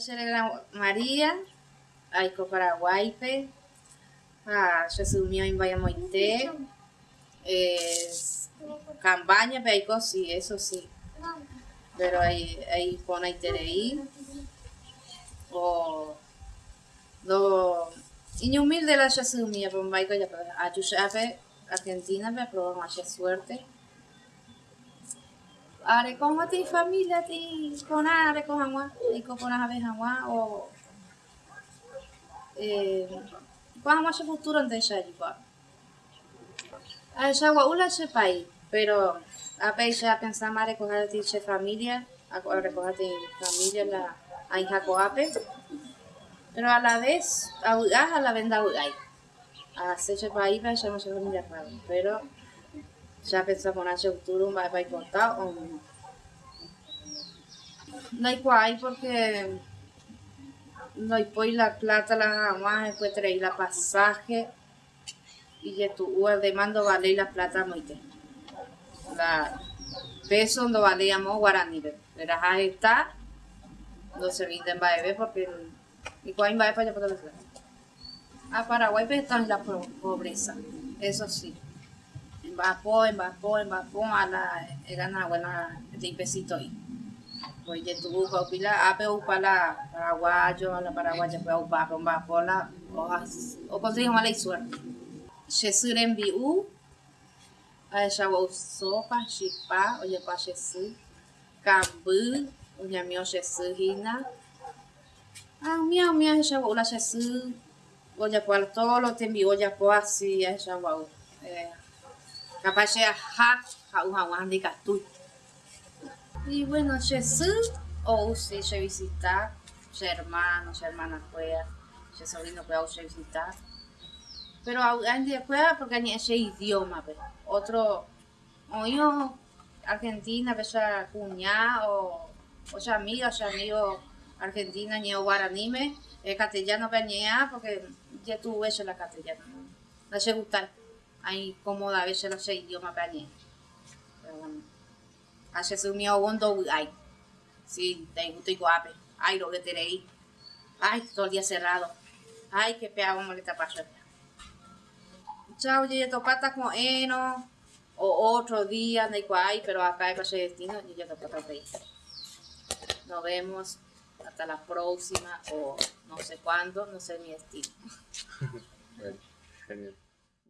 celebra María, Aiko Paraguaype, a Jesús mío en Vallamoité, es campaña, pero sí, eso sí. Pero ahí, ahí pone Tereí, o lo humilde la pero Vaiko ya, a Argentina, me aprobó más suerte. Are con ti familia ti con are con agua y con agua agua o eh con agua se futuro ante ya igual. A esa agua ula se pai, pero a ya pensar más recoger ti se familia, a recoger ti familia la a hija coape. Pero a la vez a a la venda. A se pai para ya no se familia pero ya hacer futuro, va a contar o no. No hay cual porque no hay pues la plata la jamás después traer la pasaje y ya tu de mando vale la plata muy La peso no valíamos guaraní, pero ahí está, no se venden baebe porque y cuál va para allá para A Paraguay está en la pobreza, eso sí. En Bapó, en Bapó, en Bapó, a la, era una buena de pesito ahí. Pues ya tuvo que upila, ape upala paraguayo, la paraguaya fue upa con bapola, o conseguimos mala suerte. Jesús envió, a ella sopa, chipa, oye pa Jesús, cambu, oye mío Jesús hina. Ah, mío, mío, ella ula Jesús, oye pa todo lo te envió, oye pa así, ella va. Capaz de ja, ja, ja, ja, ja, y bueno, Jesús, o si se visita, su hermano, su hermana pueda, su sobrino pueda visitar. Pero alguien pueda porque ni ese idioma, pero otro, o yo, Argentina, esa cuñada, o, o sea amiga, o sea amigo argentina, ni o guaranime, el castellano peñea, porque ya tuve eso la castellana, no sé gustar, hay cómoda a veces los idioma peñea. Pero bueno. Acha sumió hondo ay. Sí, te gusto iguape. Ay, lo que tenéis. Ay, todo el día cerrado. Ay, qué pea, cómo le pasando. Chao, ya topata con eno. O otro día, de cual, pero acá hay para destino, y ya topata ahí. Nos vemos hasta la próxima o no sé cuándo, no sé mi bueno, genial.